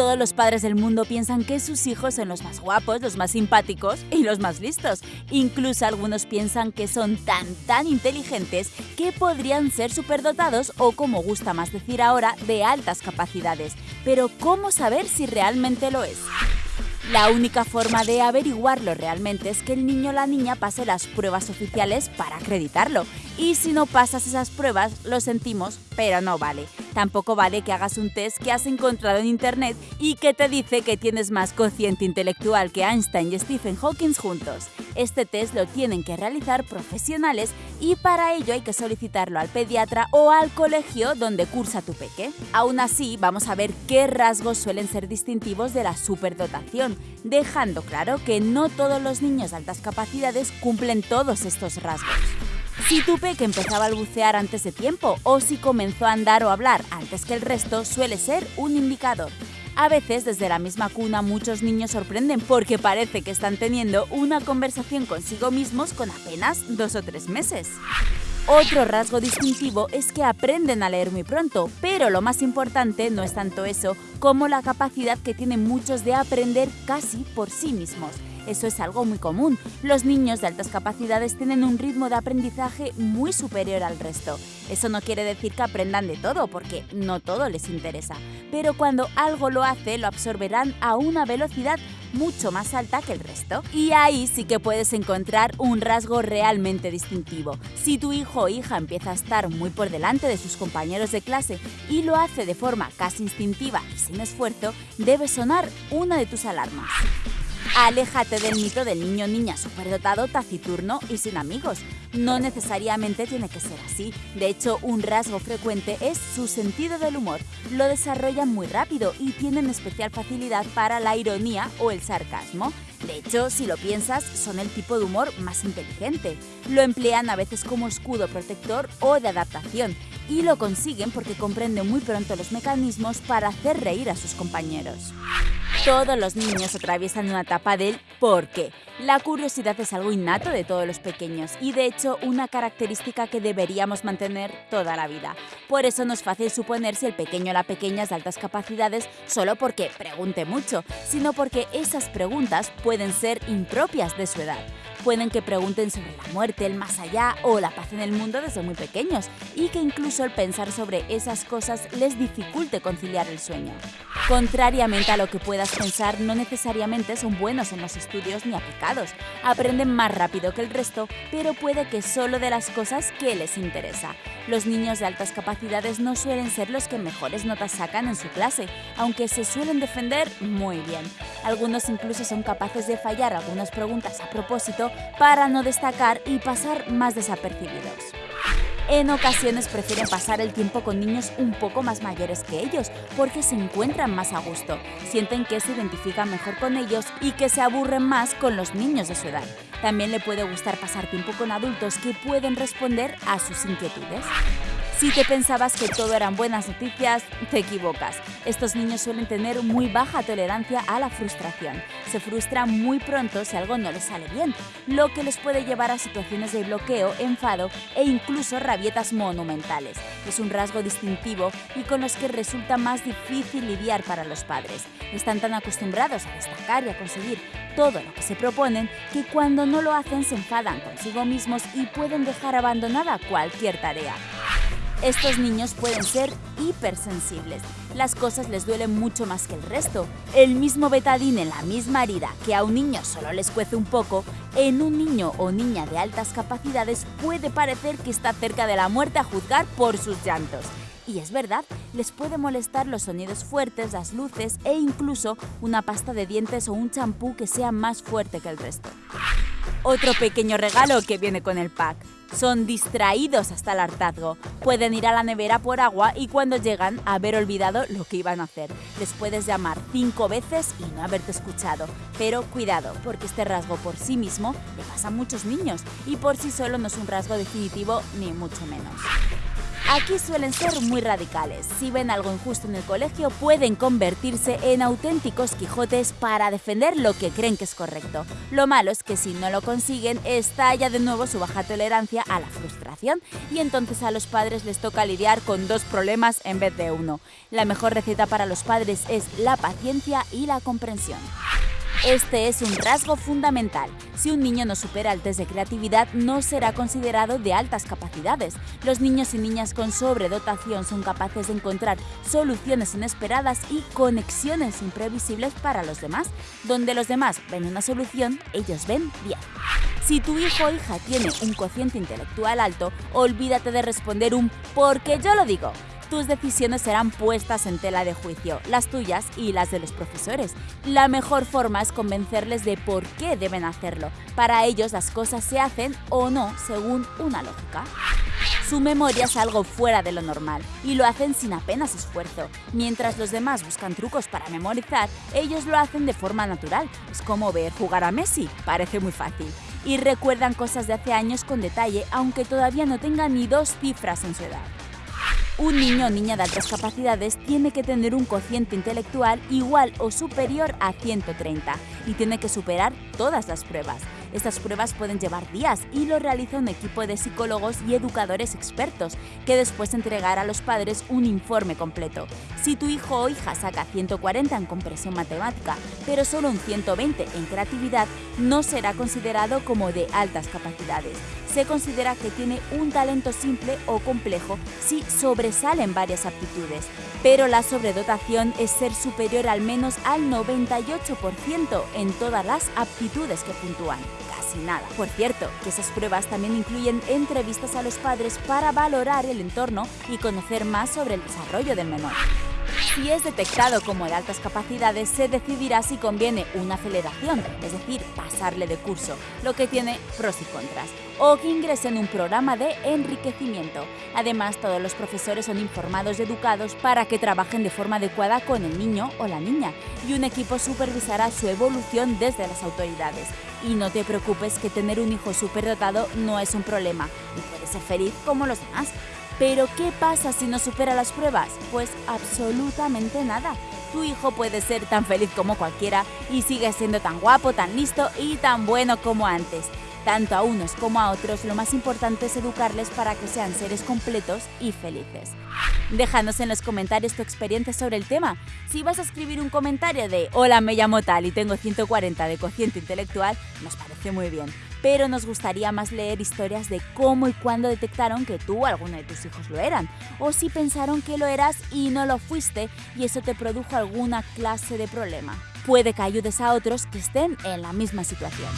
todos los padres del mundo piensan que sus hijos son los más guapos, los más simpáticos y los más listos. Incluso algunos piensan que son tan, tan inteligentes que podrían ser superdotados o, como gusta más decir ahora, de altas capacidades. Pero ¿cómo saber si realmente lo es? La única forma de averiguarlo realmente es que el niño o la niña pase las pruebas oficiales para acreditarlo. Y si no pasas esas pruebas, lo sentimos, pero no vale. Tampoco vale que hagas un test que has encontrado en internet y que te dice que tienes más cociente intelectual que Einstein y Stephen Hawking juntos. Este test lo tienen que realizar profesionales y para ello hay que solicitarlo al pediatra o al colegio donde cursa tu peque. Aún así, vamos a ver qué rasgos suelen ser distintivos de la superdotación, dejando claro que no todos los niños de altas capacidades cumplen todos estos rasgos. Si tu peque empezaba a bucear antes de tiempo o si comenzó a andar o hablar antes que el resto suele ser un indicador. A veces desde la misma cuna muchos niños sorprenden porque parece que están teniendo una conversación consigo mismos con apenas dos o tres meses. Otro rasgo distintivo es que aprenden a leer muy pronto, pero lo más importante no es tanto eso como la capacidad que tienen muchos de aprender casi por sí mismos. Eso es algo muy común. Los niños de altas capacidades tienen un ritmo de aprendizaje muy superior al resto. Eso no quiere decir que aprendan de todo, porque no todo les interesa. Pero cuando algo lo hace, lo absorberán a una velocidad mucho más alta que el resto. Y ahí sí que puedes encontrar un rasgo realmente distintivo. Si tu hijo o hija empieza a estar muy por delante de sus compañeros de clase y lo hace de forma casi instintiva y sin esfuerzo, debe sonar una de tus alarmas. Aléjate del mito del niño niña superdotado, taciturno y sin amigos. No necesariamente tiene que ser así. De hecho, un rasgo frecuente es su sentido del humor. Lo desarrollan muy rápido y tienen especial facilidad para la ironía o el sarcasmo. De hecho, si lo piensas, son el tipo de humor más inteligente. Lo emplean a veces como escudo protector o de adaptación y lo consiguen porque comprenden muy pronto los mecanismos para hacer reír a sus compañeros. Todos los niños atraviesan una etapa del por qué. La curiosidad es algo innato de todos los pequeños y de hecho una característica que deberíamos mantener toda la vida. Por eso no es fácil suponer si el pequeño o la pequeña es de altas capacidades solo porque pregunte mucho, sino porque esas preguntas pueden ser impropias de su edad. Pueden que pregunten sobre la muerte, el más allá o la paz en el mundo desde muy pequeños y que incluso el pensar sobre esas cosas les dificulte conciliar el sueño. Contrariamente a lo que puedas pensar, no necesariamente son buenos en los estudios ni aplicados. Aprenden más rápido que el resto, pero puede que solo de las cosas que les interesa. Los niños de altas capacidades no suelen ser los que mejores notas sacan en su clase, aunque se suelen defender muy bien. Algunos incluso son capaces de fallar algunas preguntas a propósito para no destacar y pasar más desapercibidos. En ocasiones prefieren pasar el tiempo con niños un poco más mayores que ellos porque se encuentran más a gusto, sienten que se identifican mejor con ellos y que se aburren más con los niños de su edad. También le puede gustar pasar tiempo con adultos que pueden responder a sus inquietudes. Si te pensabas que todo eran buenas noticias, te equivocas. Estos niños suelen tener muy baja tolerancia a la frustración. Se frustran muy pronto si algo no les sale bien, lo que les puede llevar a situaciones de bloqueo, enfado e incluso rabietas monumentales. Es un rasgo distintivo y con los que resulta más difícil lidiar para los padres. Están tan acostumbrados a destacar y a conseguir todo lo que se proponen que cuando no lo hacen se enfadan consigo mismos y pueden dejar abandonada cualquier tarea. Estos niños pueden ser hipersensibles. Las cosas les duelen mucho más que el resto. El mismo betadine en la misma herida que a un niño solo les cuece un poco, en un niño o niña de altas capacidades puede parecer que está cerca de la muerte a juzgar por sus llantos. Y es verdad, les puede molestar los sonidos fuertes, las luces e incluso una pasta de dientes o un champú que sea más fuerte que el resto. Otro pequeño regalo que viene con el pack. Son distraídos hasta el hartazgo. Pueden ir a la nevera por agua y cuando llegan haber olvidado lo que iban a hacer. Les puedes llamar cinco veces y no haberte escuchado. Pero cuidado, porque este rasgo por sí mismo le pasa a muchos niños y por sí solo no es un rasgo definitivo ni mucho menos. Aquí suelen ser muy radicales. Si ven algo injusto en el colegio, pueden convertirse en auténticos Quijotes para defender lo que creen que es correcto. Lo malo es que si no lo consiguen, estalla de nuevo su baja tolerancia a la frustración y entonces a los padres les toca lidiar con dos problemas en vez de uno. La mejor receta para los padres es la paciencia y la comprensión. Este es un rasgo fundamental. Si un niño no supera el test de creatividad, no será considerado de altas capacidades. Los niños y niñas con sobredotación son capaces de encontrar soluciones inesperadas y conexiones imprevisibles para los demás. Donde los demás ven una solución, ellos ven bien. Si tu hijo o hija tiene un cociente intelectual alto, olvídate de responder un porque yo lo digo tus decisiones serán puestas en tela de juicio, las tuyas y las de los profesores. La mejor forma es convencerles de por qué deben hacerlo. Para ellos las cosas se hacen o no según una lógica. Su memoria es algo fuera de lo normal y lo hacen sin apenas esfuerzo. Mientras los demás buscan trucos para memorizar, ellos lo hacen de forma natural. Es como ver jugar a Messi, parece muy fácil. Y recuerdan cosas de hace años con detalle, aunque todavía no tengan ni dos cifras en su edad. Un niño o niña de altas capacidades tiene que tener un cociente intelectual igual o superior a 130 y tiene que superar todas las pruebas. Estas pruebas pueden llevar días y lo realiza un equipo de psicólogos y educadores expertos que después entregará a los padres un informe completo. Si tu hijo o hija saca 140 en compresión matemática, pero solo un 120 en creatividad, no será considerado como de altas capacidades. Se considera que tiene un talento simple o complejo si sobresalen varias aptitudes, pero la sobredotación es ser superior al menos al 98% en todas las aptitudes que puntúan casi nada. Por cierto, que esas pruebas también incluyen entrevistas a los padres para valorar el entorno y conocer más sobre el desarrollo del menor. Si es detectado como de altas capacidades, se decidirá si conviene una aceleración, es decir, pasarle de curso, lo que tiene pros y contras, o que ingrese en un programa de enriquecimiento. Además, todos los profesores son informados y educados para que trabajen de forma adecuada con el niño o la niña, y un equipo supervisará su evolución desde las autoridades. Y no te preocupes que tener un hijo superdotado no es un problema, y puede ser feliz como los demás. Pero ¿qué pasa si no supera las pruebas? Pues absolutamente nada. Tu hijo puede ser tan feliz como cualquiera y sigue siendo tan guapo, tan listo y tan bueno como antes. Tanto a unos como a otros, lo más importante es educarles para que sean seres completos y felices. Déjanos en los comentarios tu experiencia sobre el tema. Si vas a escribir un comentario de Hola, me llamo tal y tengo 140 de cociente intelectual, nos parece muy bien pero nos gustaría más leer historias de cómo y cuándo detectaron que tú o alguno de tus hijos lo eran, o si pensaron que lo eras y no lo fuiste y eso te produjo alguna clase de problema. Puede que ayudes a otros que estén en la misma situación.